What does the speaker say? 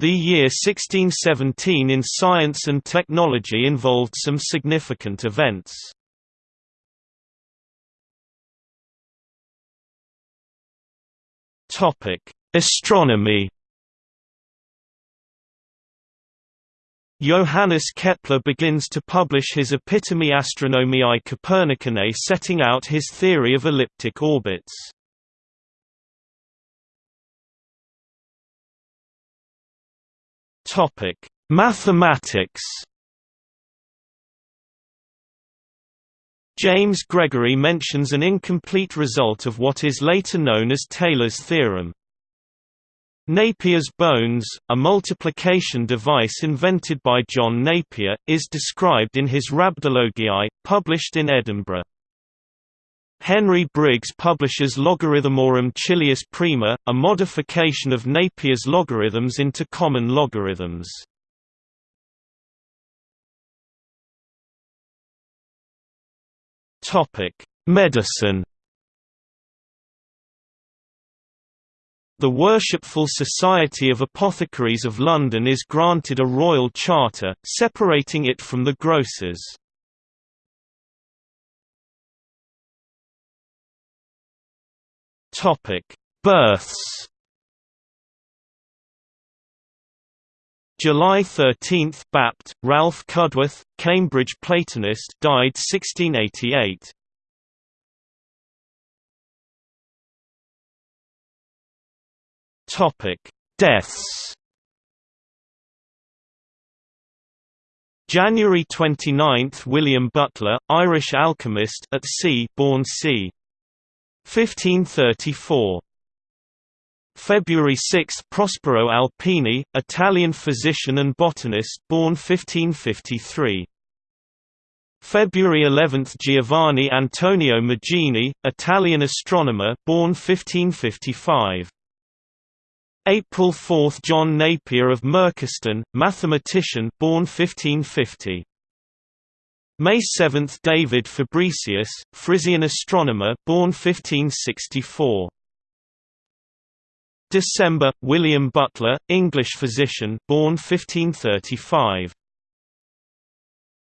The year 1617 in science and technology involved some significant events. Astronomy Johannes Kepler begins to publish his Epitome Astronomiae Copernicanae setting out his theory of elliptic orbits. Topic: Mathematics. James Gregory mentions an incomplete result of what is later known as Taylor's theorem. Napier's bones, a multiplication device invented by John Napier, is described in his Rhabdologiae, published in Edinburgh. Henry Briggs publishes Logarithmorum Chilias Prima, a modification of Napier's logarithms into common logarithms. Medicine The Worshipful Society of Apothecaries of London is granted a royal charter, separating it from the grocers. Topic: Births. July 13, Bapt, Ralph Cudworth, Cambridge Platonist, died 1688. Topic: Deaths. January 29, William Butler, Irish alchemist at sea, born c. 1534. February 6 Prospero Alpini, Italian physician and botanist born 1553. February 11 Giovanni Antonio Magini, Italian astronomer born 1555. April 4 John Napier of Merchiston, mathematician born 1550. May 7 David Fabricius, Frisian astronomer born 1564. December William Butler, English physician born 1535.